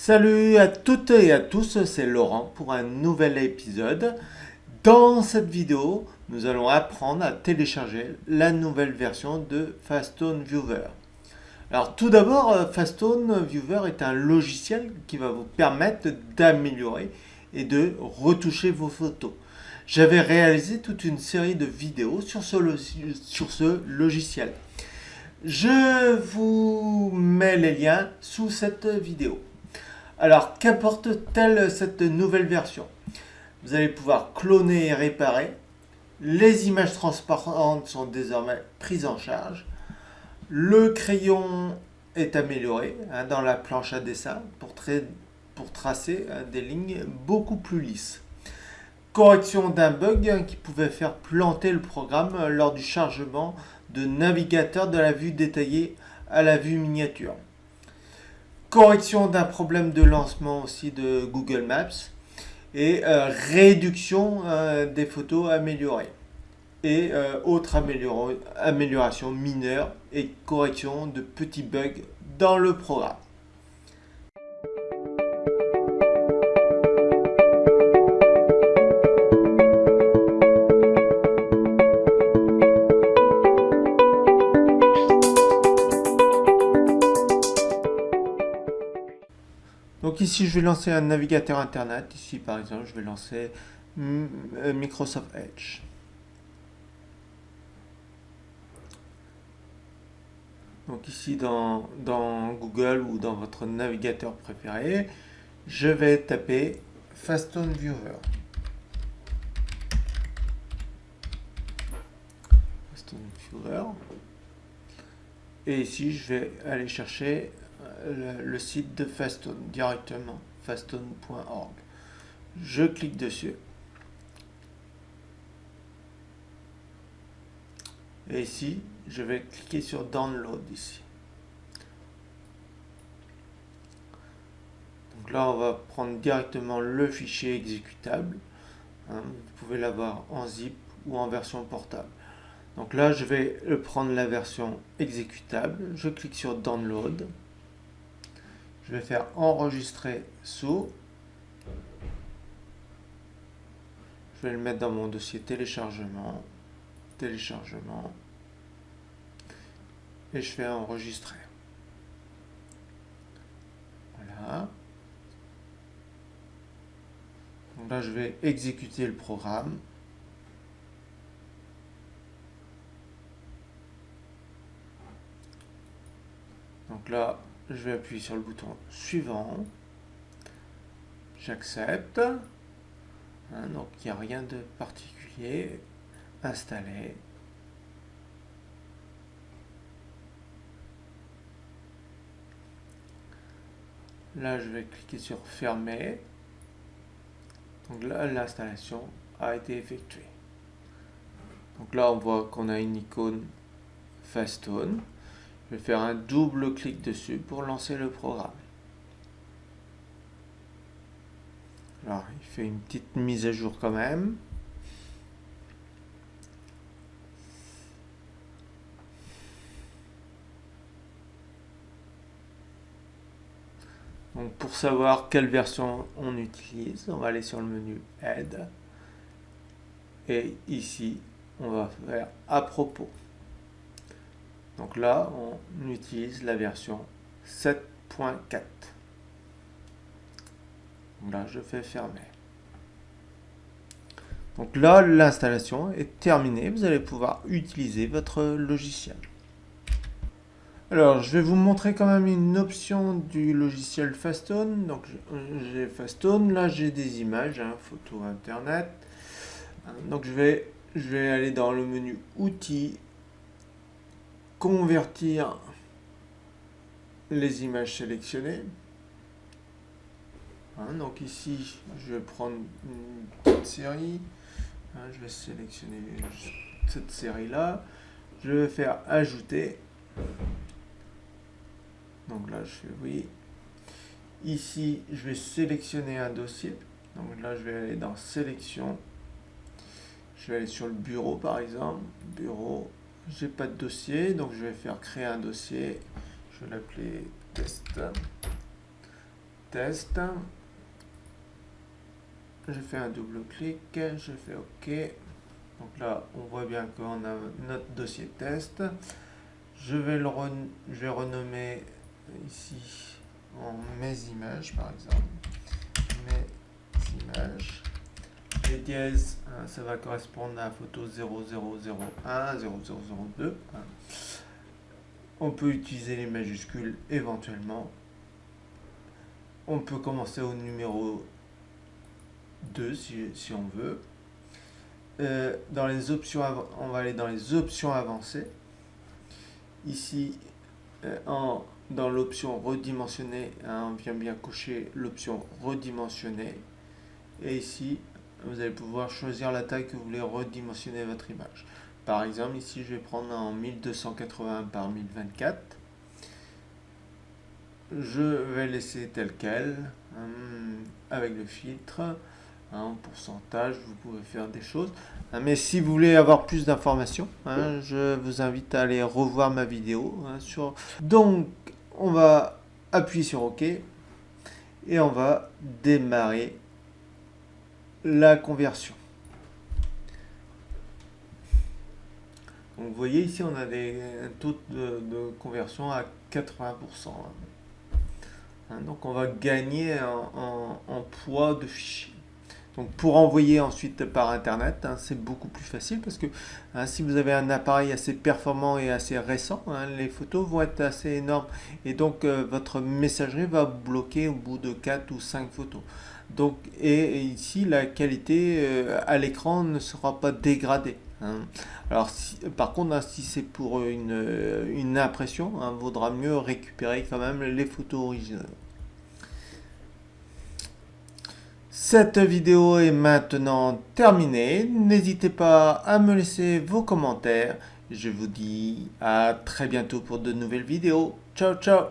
Salut à toutes et à tous, c'est Laurent pour un nouvel épisode. Dans cette vidéo, nous allons apprendre à télécharger la nouvelle version de Fastone Viewer. Alors tout d'abord, euh, Fastone Viewer est un logiciel qui va vous permettre d'améliorer et de retoucher vos photos. J'avais réalisé toute une série de vidéos sur ce, sur ce logiciel. Je vous mets les liens sous cette vidéo. Alors, qu'apporte-t-elle cette nouvelle version? Vous allez pouvoir cloner et réparer. Les images transparentes sont désormais prises en charge. Le crayon est amélioré hein, dans la planche à dessin pour, tracer hein, des lignes beaucoup plus lisses. Correction d'un bug hein, qui pouvait faire planter le programme lors du chargement de navigateur de la vue détaillée à la vue miniature. Correction d'un problème de lancement aussi de Google Maps et euh, réduction euh, des photos améliorées et euh, autres améliorations mineures et correction de petits bugs dans le programme. Ici, je vais lancer un navigateur Internet. Ici, par exemple, je vais lancer euh, Microsoft Edge. Donc ici, dans, dans, Google ou dans votre navigateur préféré, je vais taper Fastone Viewer. Fastone Viewer. Et ici, je vais aller chercher le, site de Fastone directement, fastone.org. Je clique dessus. Et ici, je vais cliquer sur Download ici. Donc là, on va prendre directement le fichier exécutable. Hein. vous pouvez l'avoir en zip ou en version portable. Donc là, je vais prendre la version exécutable. Je clique sur Download. Je vais faire enregistrer sous. Je vais le mettre dans mon dossier téléchargement. Téléchargement. Et je fais enregistrer. Voilà. Donc là, je vais exécuter le programme. Donc là, je vais appuyer sur le bouton suivant. J'accepte. Hein, donc il n'y a rien de particulier. Installer. Là, je vais cliquer sur fermer. Donc là, l'installation a été effectuée. Donc là, on voit qu'on a une icône Fastone. Je vais faire un double clic dessus pour lancer le programme. Alors, il fait une petite mise à jour quand même. Donc pour savoir quelle version on utilise, on va aller sur le menu Aide. Et ici, on va faire à propos. Donc là, on utilise la version 7.4. Là, je fais fermer. Donc là, l'installation est terminée. Vous allez pouvoir utiliser votre logiciel. Alors, je vais vous montrer quand même une option du logiciel Fastone. Donc, j'ai Fastone. Là, j'ai des images, hein, photo internet. Donc, je vais, je vais aller dans le menu Outils convertir les images sélectionnées. Hein, donc ici, je vais prendre une petite série. Hein, je vais sélectionner cette série-là. Je vais faire ajouter. Donc là, je fais oui. Ici, je vais sélectionner un dossier. Donc là, je vais aller dans sélection. Je vais aller sur le bureau, par exemple. Bureau j'ai pas de dossier, donc je vais faire créer un dossier. Je vais l'appeler test. test. Je fais un double clic, je fais OK. Donc là, on voit bien qu'on a notre dossier test. Je vais, le je vais renommer ici en mes images, par exemple. Mes images. Les dièses, hein, ça va correspondre à la photo 0001, 0002. Hein. On peut utiliser les majuscules éventuellement. On peut commencer au numéro 2 si, on veut. Euh, dans les options, on va aller dans les options avancées. Ici, euh, en, dans l'option redimensionner, hein, on vient bien cocher l'option redimensionner. Et ici, vous allez pouvoir choisir la taille que vous voulez redimensionner votre image. Par exemple, ici, je vais prendre en 1280 par 1024. Je vais laisser tel quel, hein, avec le filtre, en pourcentage, vous pouvez faire des choses. Hein, mais si vous voulez avoir plus d'informations, hein, je vous invite à aller revoir ma vidéo. sur... Donc, on va appuyer sur OK et on va démarrer la conversion. vous voyez ici, on a des, taux de, conversion à 80%. Hein. Donc on va gagner en, poids de fichier. Donc pour envoyer ensuite par internet, hein, c'est beaucoup plus facile parce que si vous avez un appareil assez performant et assez récent, les photos vont être assez énormes et donc euh, votre messagerie va bloquer au bout de 4 ou 5 photos. Donc, et, ici, la qualité euh, à l'écran ne sera pas dégradée. Hein. Alors, par contre, hein, si c'est pour une, une impression, il hein, vaudra mieux récupérer quand même les photos originales. Cette vidéo est maintenant terminée. N'hésitez pas à me laisser vos commentaires. Je vous dis à très bientôt pour de nouvelles vidéos. Ciao, ciao